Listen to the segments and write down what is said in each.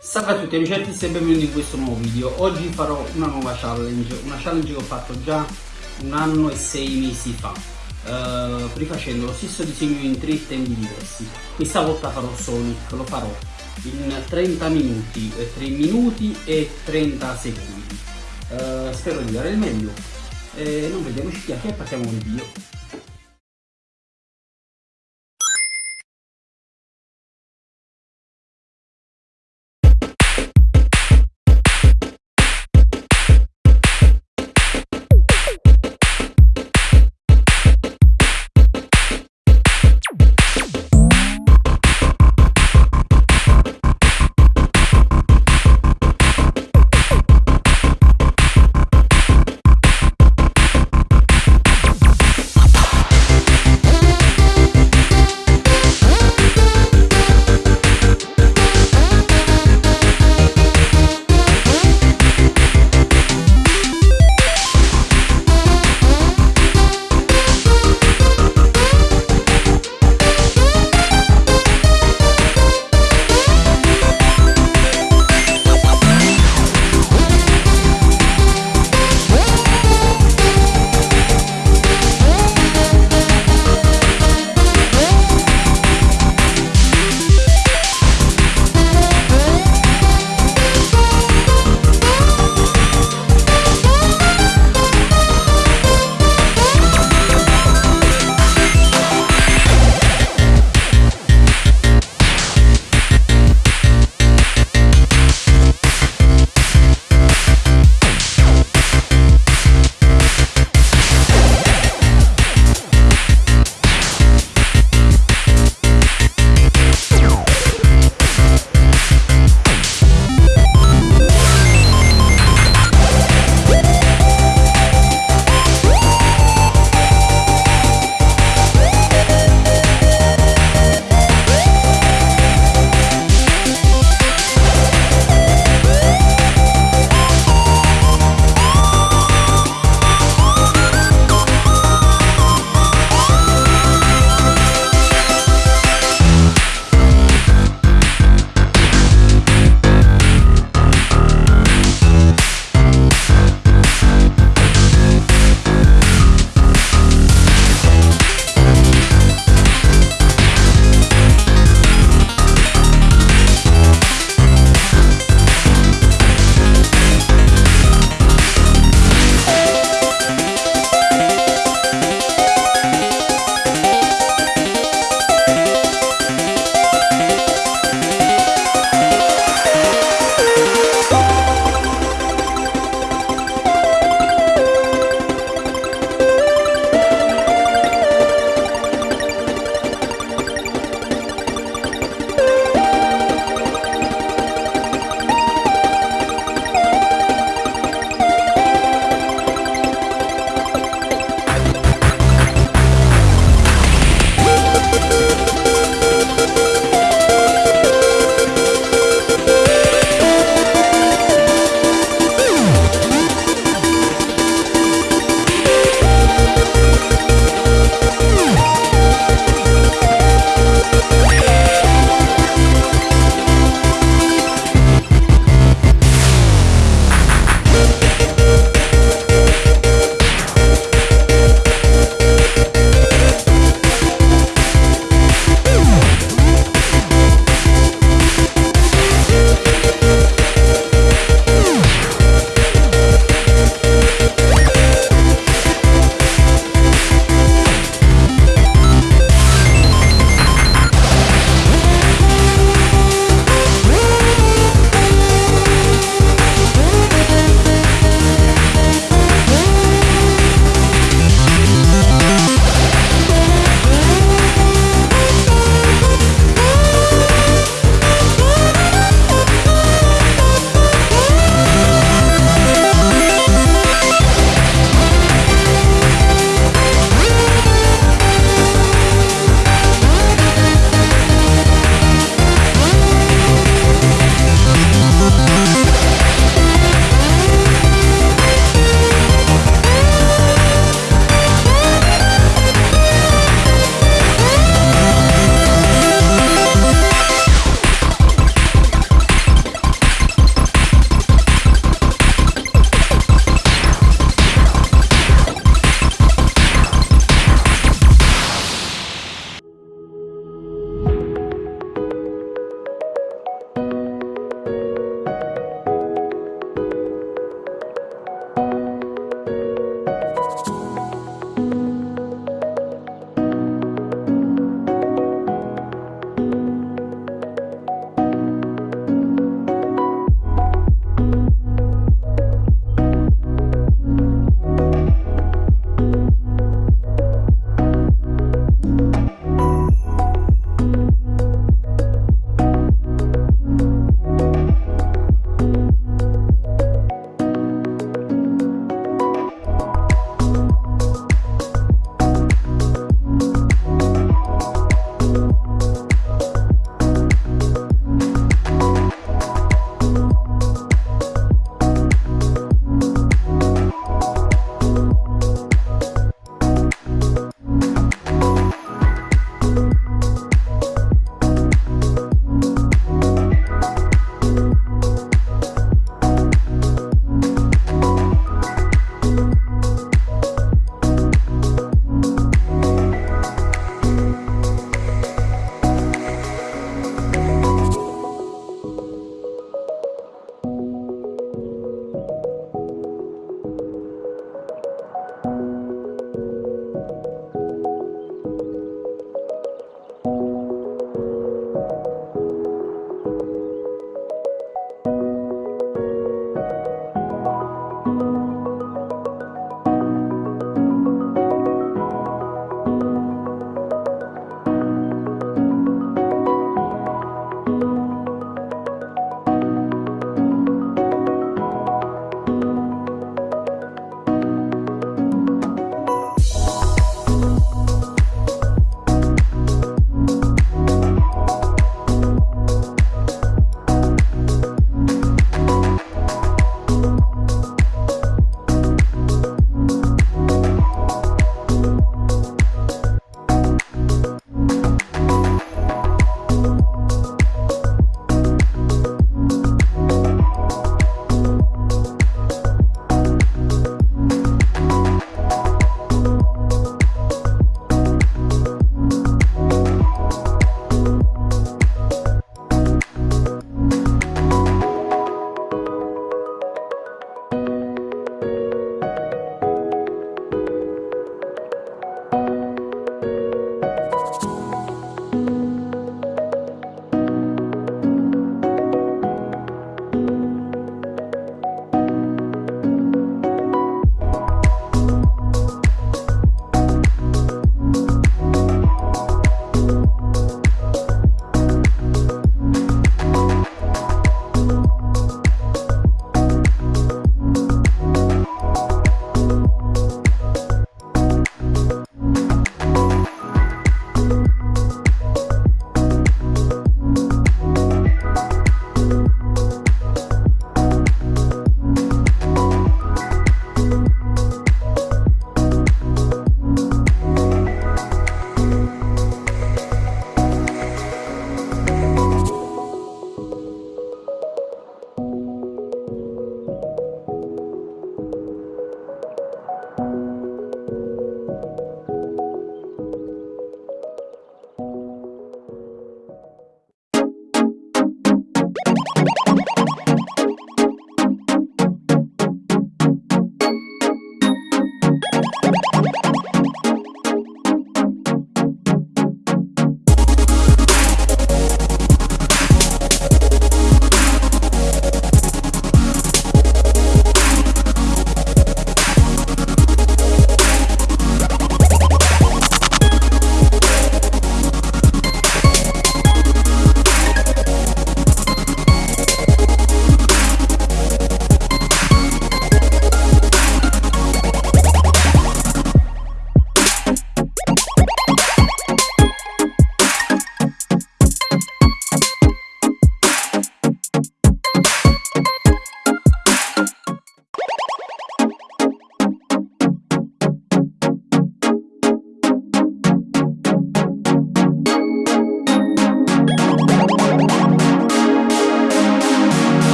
Salve a tutti amici e benvenuti in questo nuovo video. Oggi farò una nuova challenge, una challenge che ho fatto già un anno e sei mesi fa, uh, rifacendo lo stesso disegno in tre tempi diversi. Questa volta farò Sonic, lo farò in 30 minuti, 3 eh, minuti e 30 secondi. Uh, spero di dare il meglio. E non vediamoci chiacchiere e partiamo con il video.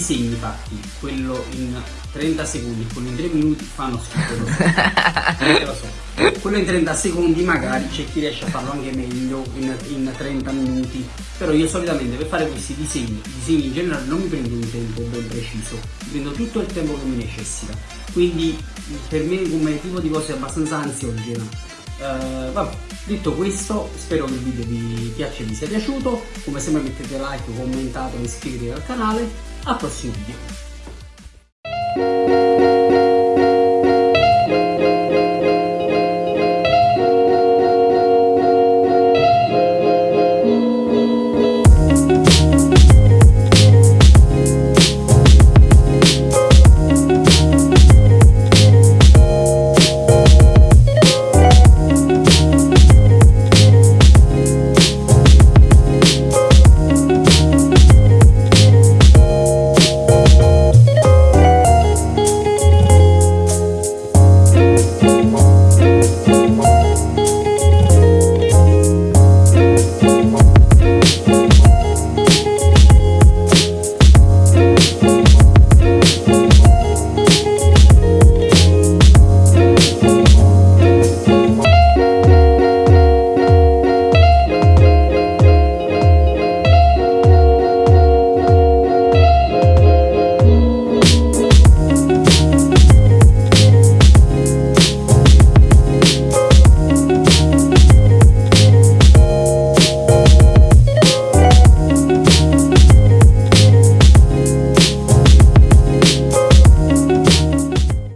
Disegni fatti, quello in 30 secondi quello in 3 minuti, fanno schifo, so. lo so. Quello in 30 secondi magari c'è chi riesce a farlo anche meglio in, in, 30 minuti, però io solitamente per fare questi disegni, disegni in generale non mi prendo un tempo ben preciso, prendo tutto il tempo che mi necessita, quindi per me come tipo di cose è abbastanza ansiogena Uh, vabbè, detto questo, spero che il video vi piaccia e vi sia piaciuto. Come sempre mettete like, commentate iscrivetevi al canale. Al prossimo video.